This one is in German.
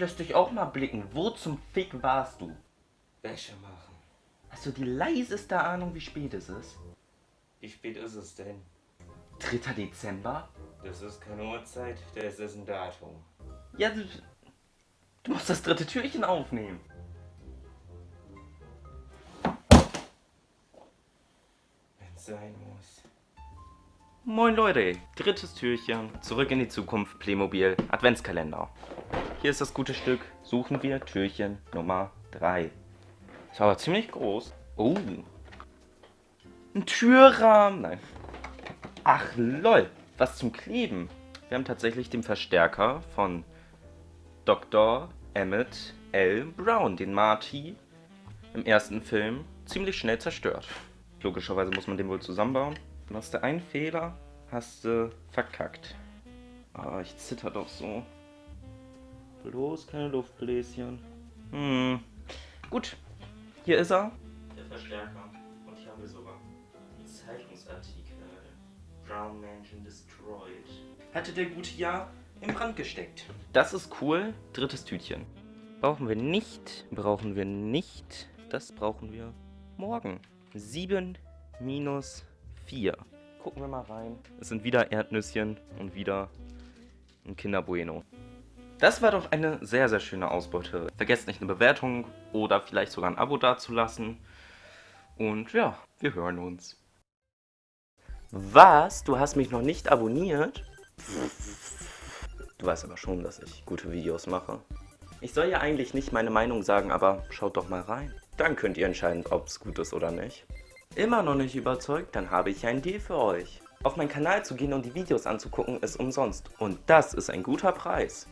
Lass dich auch mal blicken. Wo zum Fick warst du? Wäsche machen. Hast du die leiseste Ahnung, wie spät es ist? Wie spät ist es denn? 3. Dezember? Das ist keine Uhrzeit, das ist ein Datum. Ja, du, du musst das dritte Türchen aufnehmen. Wenn's sein muss. Moin Leute, drittes Türchen, zurück in die Zukunft, Playmobil, Adventskalender. Hier ist das gute Stück, suchen wir Türchen Nummer 3. Ist aber ziemlich groß. Oh. Ein Türrahmen, nein. Ach lol, was zum Kleben. Wir haben tatsächlich den Verstärker von Dr. Emmett L. Brown, den Marty im ersten Film ziemlich schnell zerstört. Logischerweise muss man den wohl zusammenbauen. Machst du einen Fehler, hast du verkackt. Ah, ich zitter doch so. Bloß keine Luftbläschen. Hm. Gut, hier ist er. Der Verstärker. Und hier haben wir sogar die Zeitungsartikel. Brown Mansion Destroyed. Hatte der gute ja im Brand gesteckt. Das ist cool. Drittes Tütchen. Brauchen wir nicht. Brauchen wir nicht. Das brauchen wir morgen. 7 minus 4. Gucken wir mal rein. Es sind wieder Erdnüsschen und wieder ein Kinder Bueno. Das war doch eine sehr, sehr schöne Ausbeute. Vergesst nicht eine Bewertung oder vielleicht sogar ein Abo dazulassen. Und ja, wir hören uns. Was? Du hast mich noch nicht abonniert? Du weißt aber schon, dass ich gute Videos mache. Ich soll ja eigentlich nicht meine Meinung sagen, aber schaut doch mal rein. Dann könnt ihr entscheiden, ob es gut ist oder nicht. Immer noch nicht überzeugt? Dann habe ich einen Deal für euch. Auf meinen Kanal zu gehen und die Videos anzugucken ist umsonst. Und das ist ein guter Preis.